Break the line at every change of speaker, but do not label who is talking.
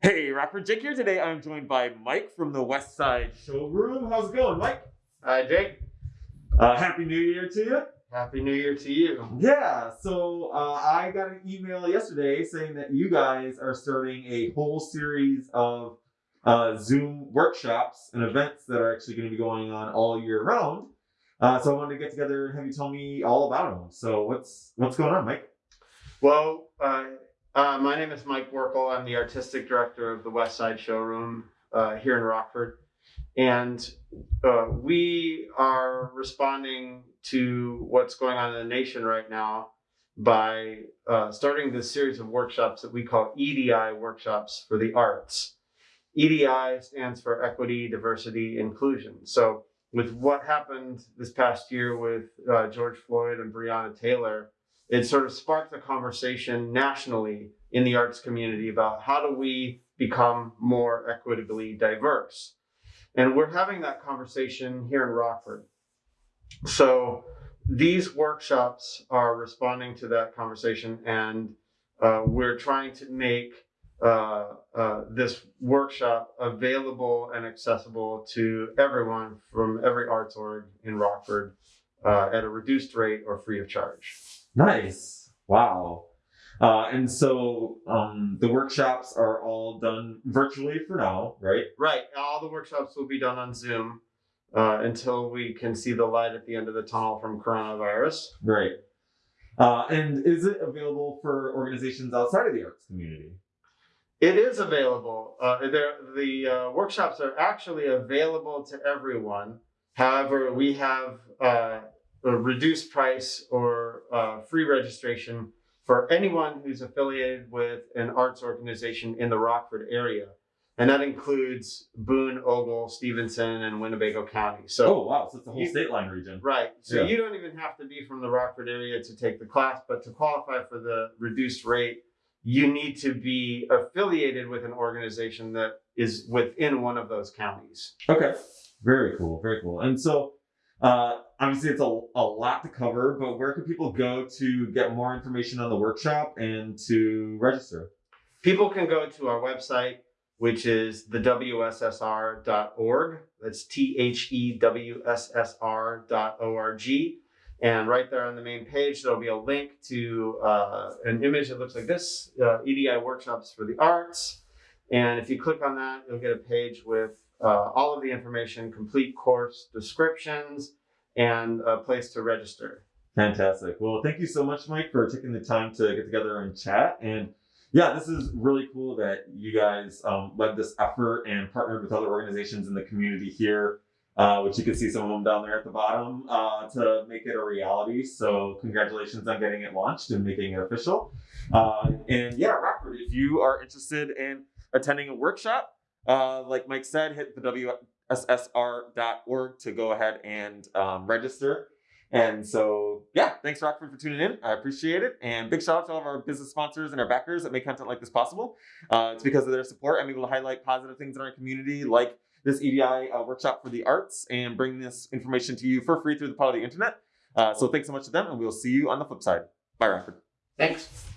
Hey, rapper Jake here. Today I'm joined by Mike from the West Side Showroom. How's it going, Mike?
Hi, Jake.
Uh, Happy New Year to you.
Happy New Year to you.
Yeah, so uh, I got an email yesterday saying that you guys are starting a whole series of uh, Zoom workshops and events that are actually going to be going on all year round. Uh, so I wanted to get together and have you tell me all about them. So what's what's going on, Mike?
Well, uh, my name is Mike Werkel. I'm the artistic director of the West Side Showroom uh, here in Rockford. And uh, we are responding to what's going on in the nation right now by uh, starting this series of workshops that we call EDI workshops for the arts. EDI stands for equity, diversity, inclusion. So with what happened this past year with uh, George Floyd and Breonna Taylor, it sort of sparked a conversation nationally in the arts community about how do we become more equitably diverse. And we're having that conversation here in Rockford. So these workshops are responding to that conversation, and uh, we're trying to make uh, uh, this workshop available and accessible to everyone from every arts org in Rockford uh, at a reduced rate or free of charge.
Nice. Wow. Uh, and so um, the workshops are all done virtually for now, right?
Right. All the workshops will be done on Zoom uh, until we can see the light at the end of the tunnel from coronavirus.
Right. Uh, and is it available for organizations outside of the arts community?
It is available. Uh, the uh, workshops are actually available to everyone. However, we have uh, a reduced price or uh, free registration for anyone who's affiliated with an arts organization in the Rockford area. And that includes Boone, Ogle, Stephenson, and Winnebago County. So,
oh wow, so it's a whole
you-
state line region.
right. So
Yeah.
you don't even have to be from the Rockford area to take the class, but to qualify for the reduced rate, you need to be affiliated with an organization that is within one of those counties.
Okay. Very cool. Very cool. And so, uh, obviously, it's a, a lot to cover, but where can people go to get more information on the workshop and to register?
People can go to our website, which is the WSSR.org. That's T H E W S S R dot O R G. And right there on the main page, there'll be a link to uh, an image that looks like this uh, EDI workshops for the arts. And if you click on that, you'll get a page with uh, all of the information, complete course descriptions, and a place to register.
Fantastic. Well, thank you so much, Mike, for taking the time to get together and chat. And yeah, this is really cool that you guys um, led this effort and partnered with other organizations in the community here, uh, which you can see some of them down there at the bottom, uh, to make it a reality. So, congratulations on getting it launched and making it official. Uh, and yeah, Rockford, if you are interested in attending a workshop, uh, like Mike said, hit the WSSR.org to go ahead and um, register. And so, yeah, thanks Rockford for tuning in. I appreciate it. And big shout out to all of our business sponsors and our backers that make content like this possible. Uh, it's because of their support I'm able to highlight positive things in our community, like this EDI uh, workshop for the arts, and bring this information to you for free through the power of the internet. Uh, so thanks so much to them, and we'll see you on the flip side. Bye, Rockford.
Thanks.